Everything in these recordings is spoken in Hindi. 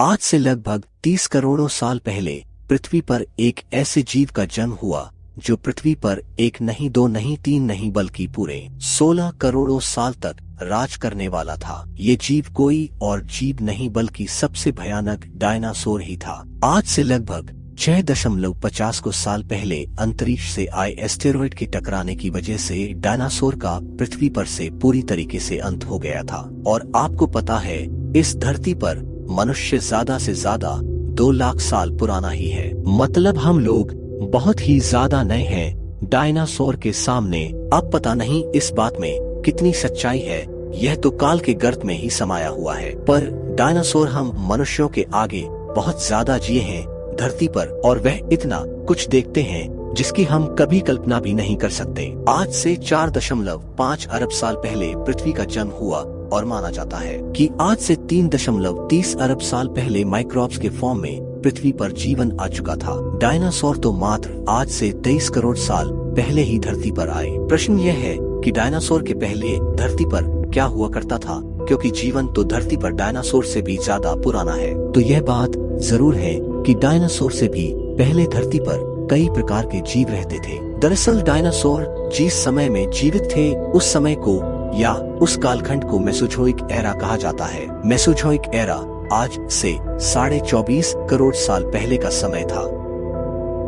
आज से लगभग 30 करोड़ों साल पहले पृथ्वी पर एक ऐसे जीव का जन्म हुआ, जो पृथ्वी पर एक नहीं दो नहीं तीन नहीं बल्कि पूरे 16 करोड़ों साल तक राज करने वाला था। ये जीव कोई और जीव नहीं बल्कि सबसे भयानक डायनासोर ही था। आज से लगभग छह दशमलव पचास को साल पहले अंतरिक्ष से आए एस्टेरॉइड के टकराने की वजह से डायनासोर का पृथ्वी पर से पूरी तरीके से अंत हो गया था। और आपको पता है, इस धरती पर मनुष्य ज़्यादा से ज़्यादा दो लाख साल पुराना ही है। मतलब हम लोग बहुत ही ज़्यादा नए हैं। डायनासोर के सामने अब पता नहीं इस बात में कितनी सच्चाई है। यह तो काल के गर्त में ही समाया हुआ है। पर डायनासोर हम मनुष्यों के आगे बहुत ज़्यादा जिए हैं, धरती पर, और वह इतना कुछ देखते हैं, जिसकी हम कभी कल्पना भी नहीं कर सकते। आज से चार दशमलव पाँच अरब साल पहले पृथ्वी का जन्म हुआ और माना जाता है कि आज से तीन दशमलव तीस अरब साल पहले माइक्रोब्स के फॉर्म में पृथ्वी पर जीवन आ चुका था। डायनासोर तो मात्र आज से तेईस करोड़ साल पहले ही धरती पर आए। प्रश्न यह है कि डायनासोर के पहले धरती पर क्या हुआ करता था? क्योंकि जीवन तो धरती पर डायनासोर से भी ज़्यादा पुराना है। तो यह बात ज़रूर है कि डायनासोर से भी पहले धरती पर कई प्रकार के जीव रहते थे। दरअसल डायनासोर जिस समय में जीवित थे, उस समय को या उस कालखंड को मेसोजोइक एरा कहा जाता है। मेसोजोइक एरा आज से साढ़े चौबीस करोड़ साल पहले का समय था।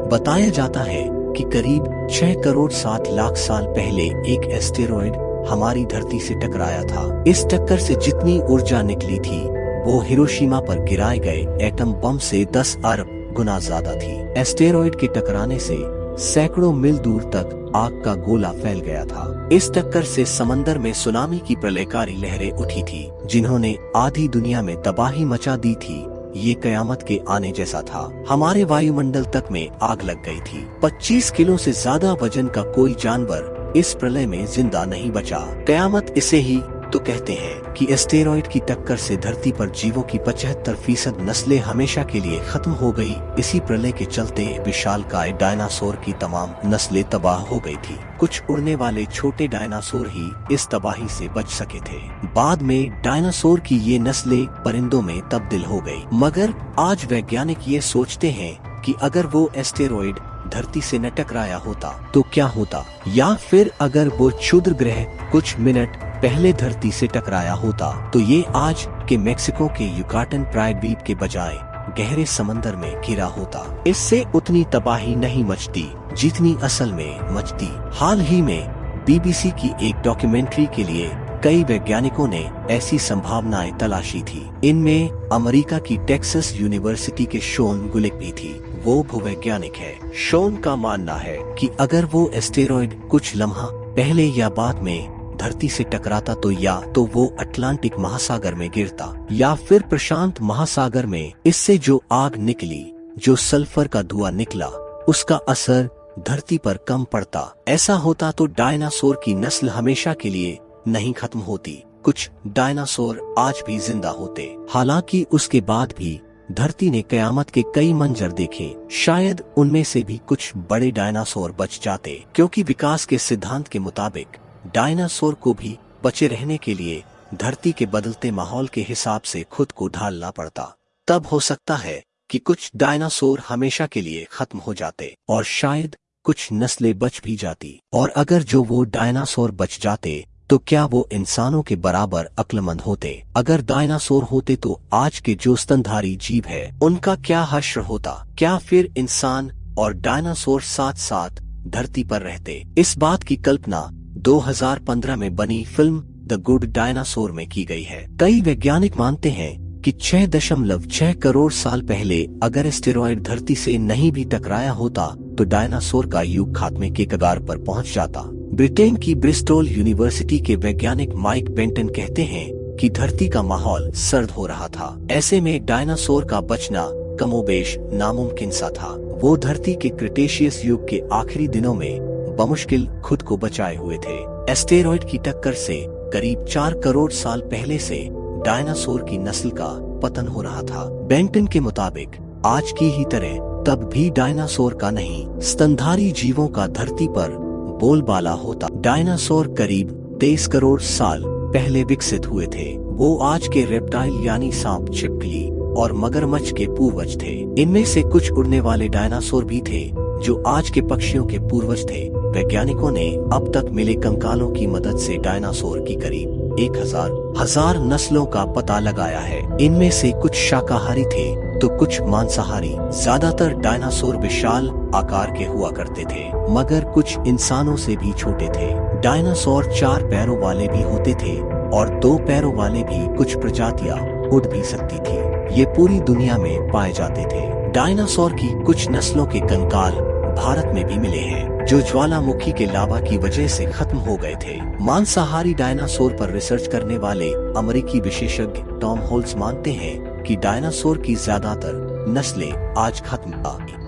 बताया जाता है कि करीब छह करोड़ सात लाख साल पहले एक एस्टेरॉइड हमारी धरती से टकराया था। इस टक्कर से जितनी ऊर्जा निकली थी, वो हिरोशिमा पर गिराए गए एटम बम से 10 अरब गुना ज़्यादा थी। एस्टेरॉइड के टकराने से सैकड़ों मील दूर तक आग का गोला फैल गया था। इस टक्कर से समंदर में सुनामी की प्रलयकारी लहरें उठी थी, जिन्होंने आधी दुनिया में तबाही मचा दी थी। ये कयामत के आने जैसा था। हमारे वायुमंडल तक में आग लग गई थी। 25 किलो से ज़्यादा वज़न का कोई जानवर इस प्रलय में ज़िंदा नहीं बचा। कयामत इसे ही तो कहते हैं कि एस्टेरॉइड की टक्कर से धरती पर जीवों की पचहत्तर फ़ीसद नस्लें हमेशा के लिए खत्म हो गई। इसी प्रलय के चलते विशाल काय डायनासोर की तमाम नस्लें तबाह हो गई थी। कुछ उड़ने वाले छोटे डायनासोर ही इस तबाही से बच सके थे। बाद में डायनासोर की ये नस्लें परिंदों में तब्दील हो गई मगर आज वैज्ञानिक ये सोचते हैं कि अगर वो एस्टेरॉइड धरती से न टकराया होता तो क्या होता? या फिर अगर वो क्षुद्र ग्रह कुछ मिनट पहले धरती से टकराया होता तो ये आज के मेक्सिको के युकाटन प्रायद्वीप के बजाय गहरे समंदर में घिरा होता। इससे उतनी तबाही नहीं मचती, जितनी असल में मचती। हाल ही में, बीबीसी की एक डॉक्यूमेंट्री के लिए कई वैज्ञानिकों ने ऐसी संभावनाएँ तलाशी थी। इनमें अमेरिका की टेक्सास यूनिवर्सिटी के शोन गुलिक भी थी। वो भूवैज्ञानिक है। शोन का मानना है कि अगर वो एस्टेरॉइड कुछ लम्हा पहले या बाद में धरती से टकराता तो या तो वो अटलांटिक महासागर में गिरता, या फिर प्रशांत महासागर में इससे जो आग निकली, जो सल्फ़र का धुआँ निकला, उसका असर धरती पर कम पड़ता। ऐसा होता तो डायनासोर की नस्ल हमेशा के लिए नहीं खत्म होती, कुछ डायनासोर आज भी ज़िंदा होते। हालाँकि उसके बाद भी धरती ने कयामत के कई मंजर देखे, शायद उनमें से भी कुछ बड़े डायनासोर बच जाते, क्योंकि विकास के सिद्धांत के मुताबिक डायनासोर को भी बचे रहने के लिए धरती के बदलते माहौल के हिसाब से खुद को ढालना पड़ता। तब हो सकता है कि कुछ डायनासोर हमेशा के लिए खत्म हो जाते और शायद कुछ नस्लें बच भी जाती। और अगर जो वो डायनासोर बच जाते तो क्या वो इंसानों के बराबर अक्लमंद होते? अगर डायनासोर होते तो आज के जो स्तनधारी जीव है, उनका क्या हश्र होता? क्या फिर इंसान और डायनासोर साथ साथ धरती पर रहते? इस बात की कल्पना 2015 में बनी फ़िल्म द गुड डायनासोर में की गई है। कई वैज्ञानिक मानते हैं कि छह दशमलव छह करोड़ साल पहले अगर स्टेरॉइड धरती से नहीं भी टकराया होता तो डायनासोर का युग खात्मे के कगार पर पहुँच जाता। ब्रिटेन की ब्रिस्टोल यूनिवर्सिटी के वैज्ञानिक माइक बेंटन कहते हैं कि धरती का माहौल सर्द हो रहा था। ऐसे में डायनासोर का बचना कमोबेश नामुमकिन सा था। वो धरती के क्रिटेशियस युग के आखिरी दिनों में बमुश्किल खुद को बचाए हुए थे। एस्टेरॉइड की टक्कर से करीब चार करोड़ साल पहले से डायनासोर की नस्ल का पतन हो रहा था। बेंटन के मुताबिक, आज की ही तरह तब भी डायनासोर का नहीं, स्तनधारी जीवों का धरती पर बोलबाला होता। डायनासोर करीब तेईस करोड़ साल पहले विकसित हुए थे। वो आज के रेप्टाइल यानी सांप छिपकली और मगरमच्छ के पूर्वज थे। इनमें से कुछ उड़ने वाले डायनासोर भी थे, जो आज के पक्षियों के पूर्वज थे। वैज्ञानिकों ने अब तक मिले कंकालों की मदद से डायनासोर की करीब एक हज़ार हज़ार नस्लों का पता लगाया है। इनमें से कुछ शाकाहारी थे तो कुछ मांसाहारी, ज़्यादातर डायनासोर विशाल आकार के हुआ करते थे, मगर कुछ इंसानों से भी छोटे थे। डायनासोर चार पैरों वाले भी होते थे, और दो पैरों वाले भी कुछ प्रजातियाँ उड़ भी सकती थी। ये पूरी दुनिया में पाए जाते थे। डायनासोर की कुछ नस्लों के कंकाल भारत में भी मिले हैं। जो ज्वालामुखी के लावा की वजह से खत्म हो गए थे। मांसाहारी डायनासोर पर रिसर्च करने वाले अमेरिकी विशेषज्ञ टॉम होल्स मानते हैं कि डायनासोर की ज़्यादातर नस्लें आज खत्म आ